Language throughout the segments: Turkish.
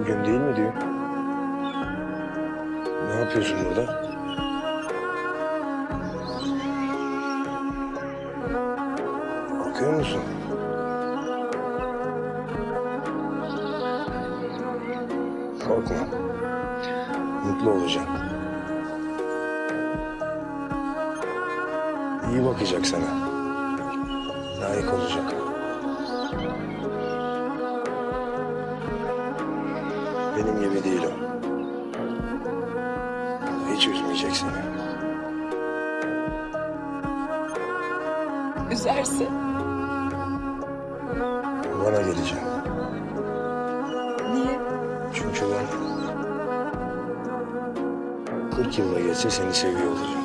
Bugün değil mi diyor. Ne yapıyorsun burada? Bakıyor musun? Korkma. Mutlu olacaksın. İyi bakacak sana. Layık olacak. Benim gibi değil o. Hiç üzmeyecek seni. Üzerse Bana geleceğim. niye? Çünkü ben 40 yılda geçse seni seviyor olacağım.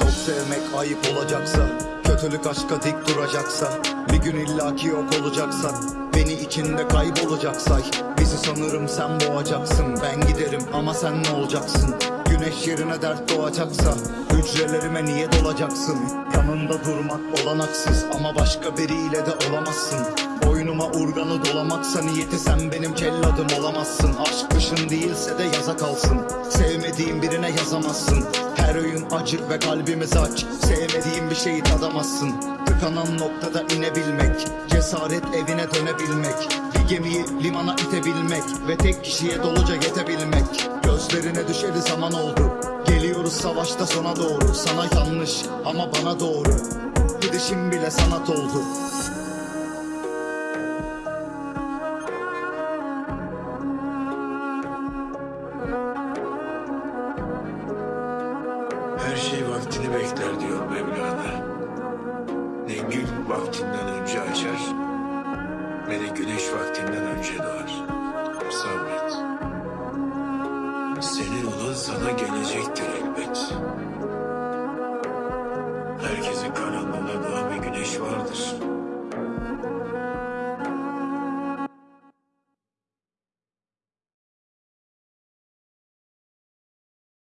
Çok sevmek ayıp olacaksa Kötülük aşka dik duracaksa Bir gün illaki yok olacaksak Beni içinde kaybolacaksak Bizi sanırım sen boğacaksın Ben giderim ama sen ne olacaksın Güneş yerine dert doğacaksa Hücrelerime niye dolacaksın? Yanında durmak olanaksız Ama başka biriyle de olamazsın. Boynuma urganı dolamaksa niyeti sen benim celladım olamazsın. Aşk kışın değilse de yaza kalsın. Sevmediğin birine yazamazsın. Her öğün acı ve kalbimiz aç Sevmediğin bir şeyi tadamazsın. Tıkanan noktada inebilmek Cesaret evine dönebilmek Bir gemiyi limana itebilmek Ve tek kişiye doluca yetebilmek zaman oldu Geliyoruz savaşta sona doğru Sana yanlış ama bana doğru Gidişim bile sanat oldu Her şey vaktini bekler diyor Mevlana. Ne gül vaktinden önce açar, ne de güneş vaktinden önce doğar. Sabret. Senin olan sana gelecektir elbet. Herkesin karanlığına doğan bir güneş vardır.